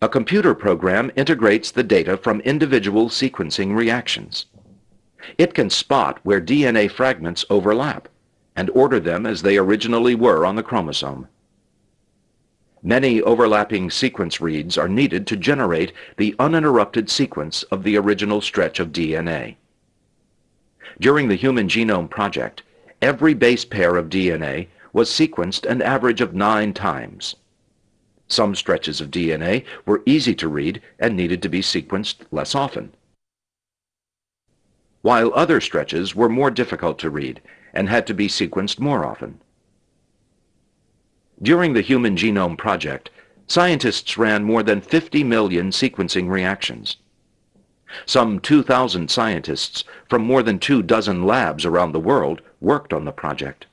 A computer program integrates the data from individual sequencing reactions. It can spot where DNA fragments overlap and order them as they originally were on the chromosome. Many overlapping sequence reads are needed to generate the uninterrupted sequence of the original stretch of DNA. During the Human Genome Project, every base pair of DNA was sequenced an average of nine times. Some stretches of DNA were easy to read and needed to be sequenced less often, while other stretches were more difficult to read and had to be sequenced more often. During the Human Genome Project, scientists ran more than 50 million sequencing reactions. Some 2,000 scientists from more than two dozen labs around the world worked on the project.